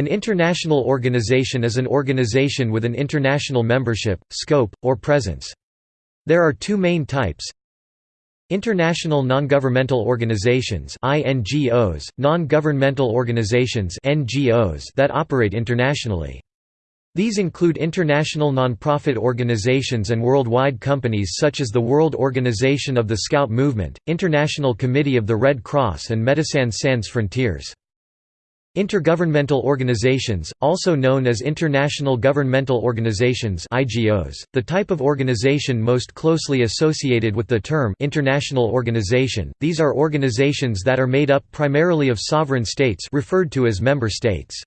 An international organization is an organization with an international membership, scope, or presence. There are two main types International non-governmental organizations INGOs, non-governmental organizations NGOs that operate internationally. These include international non-profit organizations and worldwide companies such as the World Organization of the Scout Movement, International Committee of the Red Cross and Médecins Sans Frontières. Intergovernmental organizations, also known as International Governmental Organizations IGOs, the type of organization most closely associated with the term international organization, these are organizations that are made up primarily of sovereign states referred to as member states.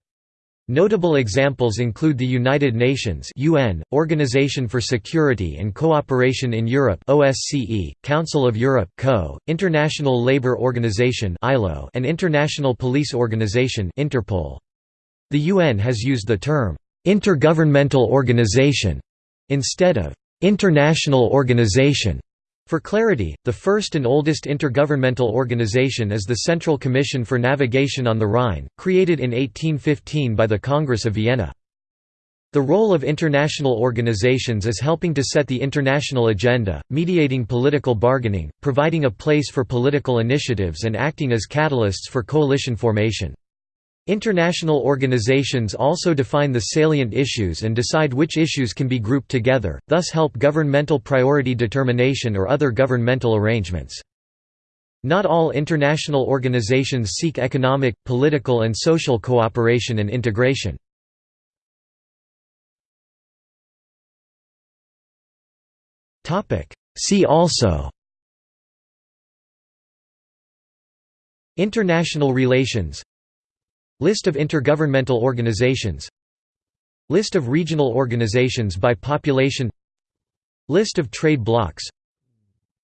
Notable examples include the United Nations UN, Organization for Security and Cooperation in Europe OSCE, Council of Europe CO, International Labour Organization ILO, and International Police Organization Interpol. The UN has used the term intergovernmental organization instead of international organization for clarity, the first and oldest intergovernmental organization is the Central Commission for Navigation on the Rhine, created in 1815 by the Congress of Vienna. The role of international organizations is helping to set the international agenda, mediating political bargaining, providing a place for political initiatives and acting as catalysts for coalition formation. International organizations also define the salient issues and decide which issues can be grouped together, thus help governmental priority determination or other governmental arrangements. Not all international organizations seek economic, political and social cooperation and integration. See also International relations List of intergovernmental organizations. List of regional organizations by population. List of trade blocs.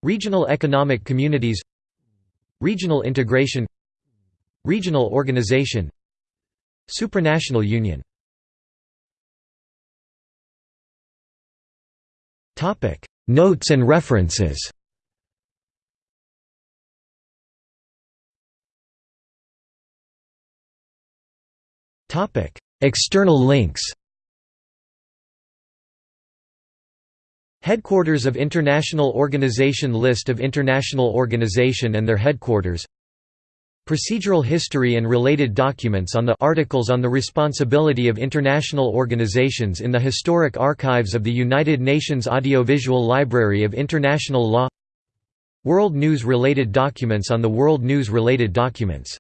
Regional economic communities. Regional integration. Regional organization. Supranational union. Notes and references External links Headquarters of International Organization List of international organization and their headquarters Procedural history and related documents on the Articles on the Responsibility of International Organizations in the Historic Archives of the United Nations Audiovisual Library of International Law World News related documents on the World News related documents